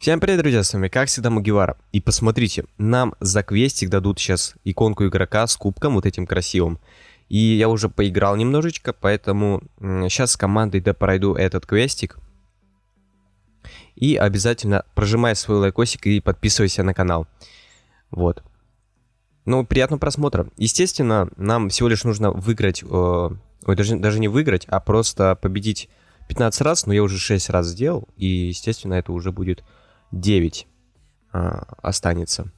Всем привет, друзья, с вами как всегда Мугивара. И посмотрите, нам за квестик дадут сейчас иконку игрока с кубком вот этим красивым. И я уже поиграл немножечко, поэтому сейчас с командой да пройду этот квестик. И обязательно прожимай свой лайкосик и подписывайся на канал. Вот. Ну, приятного просмотра. Естественно, нам всего лишь нужно выиграть, э, ой, даже, даже не выиграть, а просто победить 15 раз, но я уже 6 раз сделал, и, естественно, это уже будет 9 а, останется.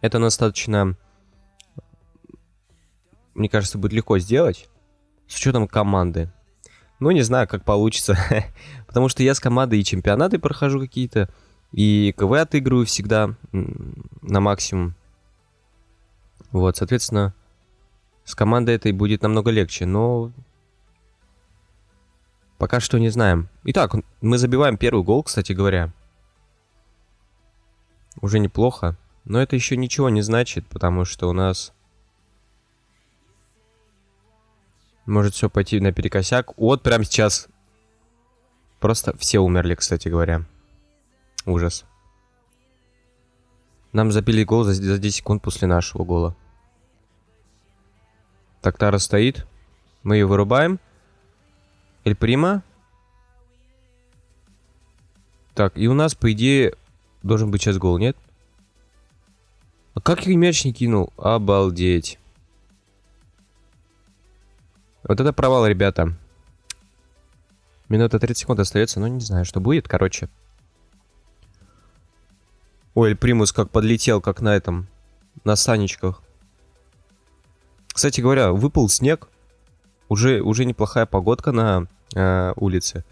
Это достаточно, мне кажется, будет легко сделать, с учетом команды. Ну, не знаю, как получится, потому что я с командой и чемпионаты прохожу какие-то, и КВ отыгрываю всегда на максимум. Вот, соответственно, с командой этой будет намного легче, но пока что не знаем. Итак, мы забиваем первый гол, кстати говоря. Уже неплохо. Но это еще ничего не значит, потому что у нас... Может все пойти наперекосяк. Вот прямо сейчас. Просто все умерли, кстати говоря. Ужас. Нам забили гол за, за 10 секунд после нашего гола. Так, Тара стоит. Мы ее вырубаем. Эль Прима. Так, и у нас, по идее, Должен быть сейчас гол, нет? А как я мяч не кинул? Обалдеть. Вот это провал, ребята. Минута 30 секунд остается, но не знаю, что будет, короче. Ой, Примус как подлетел, как на этом, на санечках. Кстати говоря, выпал снег. Уже, уже неплохая погодка на э, улице.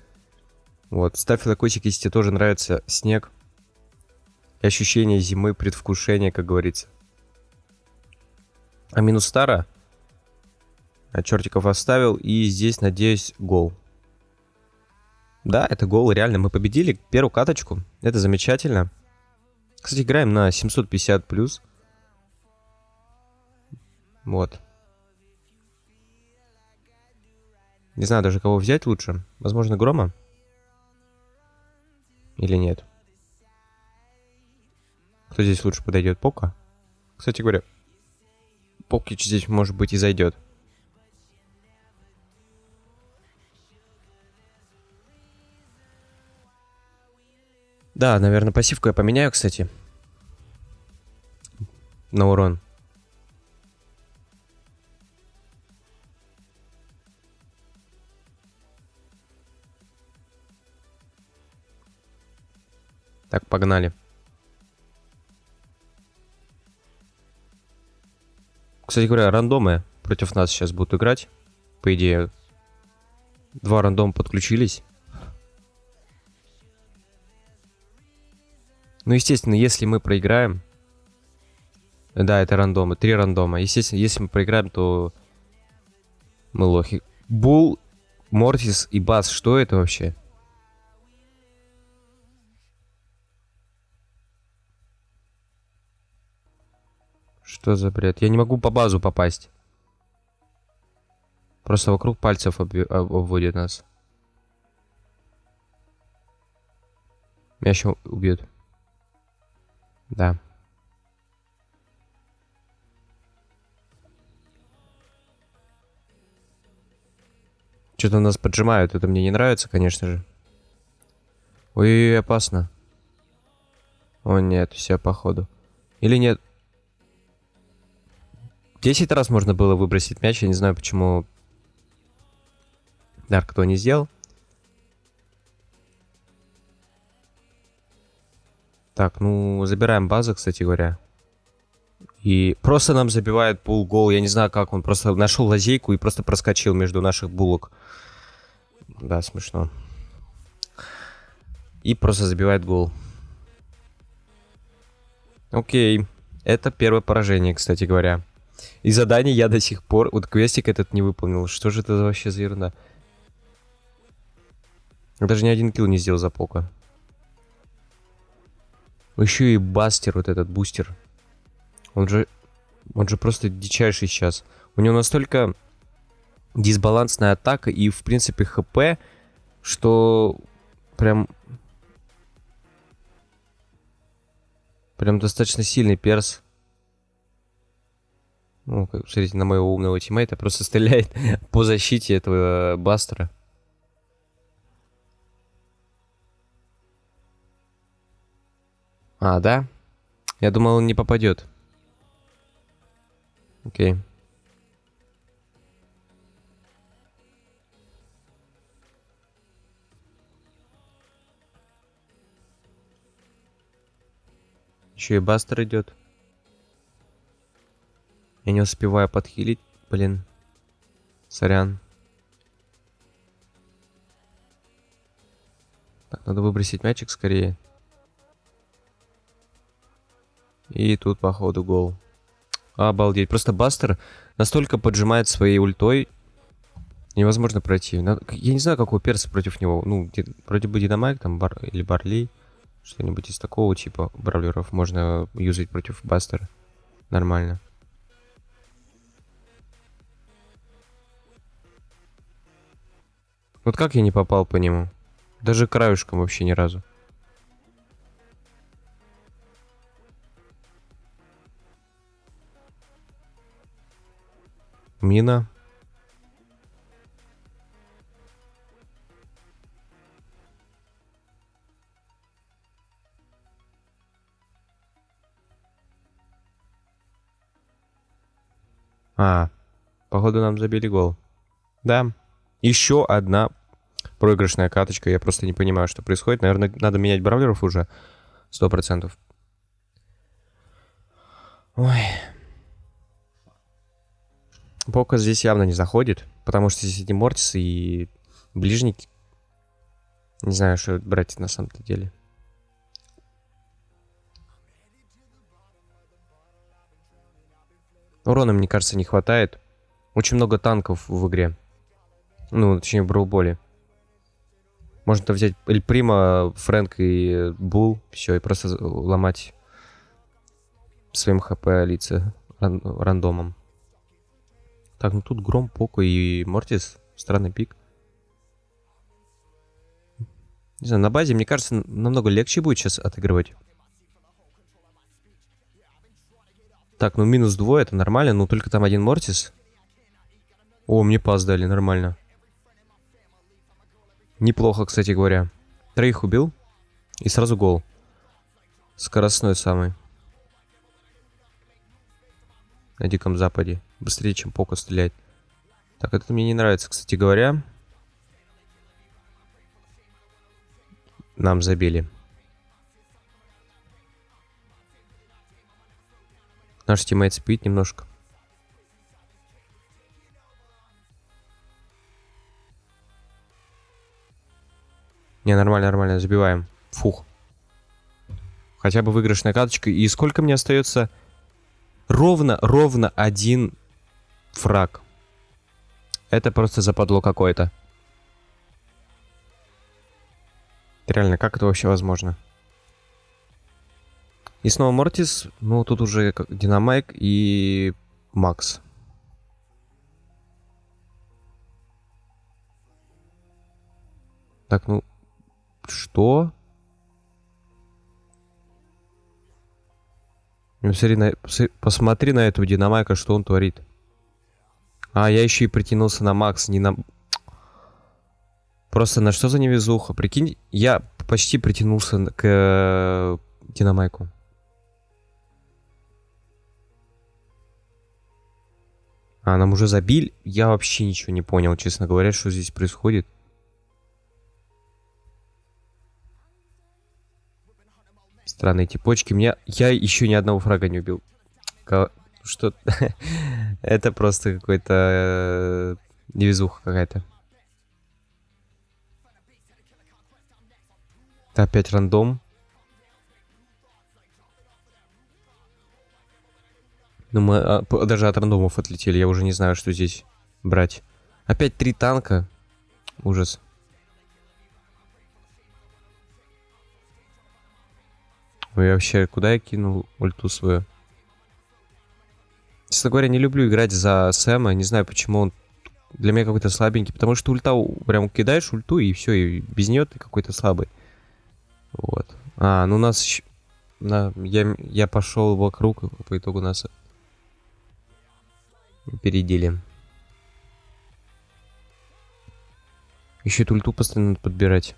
Вот, ставь лайкосик, если тебе тоже нравится снег ощущение зимы, предвкушение, как говорится. А минус стара. А чертиков оставил. И здесь, надеюсь, гол. Да, это гол, реально. Мы победили первую каточку. Это замечательно. Кстати, играем на 750 плюс. Вот. Не знаю даже, кого взять лучше. Возможно, Грома? Или нет? Кто здесь лучше подойдет? Пока? Кстати говоря, Покич здесь, может быть, и зайдет. Да, наверное, пассивку я поменяю, кстати. На урон. Так, погнали. Кстати говоря, рандомы против нас сейчас будут играть. По идее, два рандома подключились. Ну, естественно, если мы проиграем... Да, это рандомы, три рандома. Естественно, если мы проиграем, то мы лохи. Бул, Мортис и Бас, что это вообще? Что за бред? Я не могу по базу попасть. Просто вокруг пальцев об... обводит нас. Меня еще убьют. Да. Что-то нас поджимают. Это мне не нравится, конечно же. Ой, опасно. О, нет, все, походу. Или нет? 10 раз можно было выбросить мяч. Я не знаю, почему Дарк кто не сделал. Так, ну, забираем базу, кстати говоря. И просто нам забивает пул гол. Я не знаю, как он просто нашел лазейку и просто проскочил между наших булок. Да, смешно. И просто забивает гол. Окей. Это первое поражение, кстати говоря. И задание я до сих пор... Вот квестик этот не выполнил. Что же это вообще за ерунда? Я даже ни один килл не сделал за пока. Еще и бастер, вот этот бустер. Он же... Он же просто дичайший сейчас. У него настолько дисбалансная атака и, в принципе, хп, что прям... Прям достаточно сильный перс. Ну, смотрите, на моего умного тиммейта просто стреляет по защите этого бастера. А, да? Я думал, он не попадет. Окей. Еще и бастер идет. Я не успеваю подхилить, блин. Сорян. Так, надо выбросить мячик скорее. И тут, походу, гол. Обалдеть. Просто Бастер настолько поджимает своей ультой. Невозможно пройти. Я не знаю, какой перс против него. Ну, вроде бы Динамайк там бар... или Барли. Что-нибудь из такого типа бравлеров можно юзать против Бастера. Нормально. Вот как я не попал по нему? Даже краюшком вообще ни разу. Мина. А, походу нам забили гол. Да. Еще одна проигрышная каточка. Я просто не понимаю, что происходит. Наверное, надо менять бравлеров уже. Сто процентов. Ой. Пока здесь явно не заходит, потому что здесь эти Мортисы и ближники. Не знаю, что брать на самом-то деле. Урона, мне кажется, не хватает. Очень много танков в игре. Ну, точнее, в Броуболе. Можно взять Эль Прима, Фрэнк и Бул. Все, и просто ломать своим хп лица ран рандомом. Так, ну тут Гром, Поко и Мортис. Странный пик. Не знаю, на базе, мне кажется, намного легче будет сейчас отыгрывать. Так, ну минус двое, это нормально, но только там один Мортис. О, мне пас дали, нормально. Неплохо, кстати говоря. Троих убил. И сразу гол. Скоростной самый на Диком Западе. Быстрее, чем Поко стрелять. Так, это мне не нравится, кстати говоря. Нам забили. Наш тиммейт спит немножко. Не, нормально, нормально, забиваем. Фух. Хотя бы выигрышная карточка. И сколько мне остается? Ровно, ровно один фраг. Это просто западло какое-то. Реально, как это вообще возможно? И снова Мортис. Ну, тут уже Динамайк и Макс. Так, ну... Что? Ну, посмотри на, посмотри на этого Динамайка, что он творит. А, я еще и притянулся на Макс, не на... Просто на что за невезуха? Прикинь, я почти притянулся к э, Динамайку. А, нам уже забили? Я вообще ничего не понял, честно говоря, что здесь происходит. Странные типочки. Меня... Я еще ни одного фрага не убил. Что... Это просто какой-то... Э, невезуха какая-то. Опять рандом. Ну, мы а, даже от рандомов отлетели. Я уже не знаю, что здесь брать. Опять три танка. Ужас. Ой, вообще, куда я кинул ульту свою? Честно говоря, не люблю играть за Сэма. Не знаю, почему он для меня какой-то слабенький. Потому что ульта, прям кидаешь ульту, и все, и без нее ты какой-то слабый. Вот. А, ну у нас... на, я, я пошел вокруг, по итогу нас опередили. Еще эту ульту постоянно подбирать.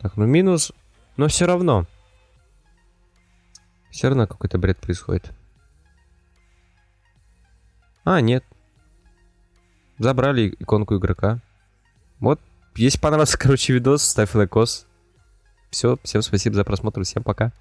Так, ну минус, но все равно. Все равно какой-то бред происходит. А, нет. Забрали иконку игрока. Вот, если понравился, короче, видос, ставь лайкос. Все, всем спасибо за просмотр, всем пока.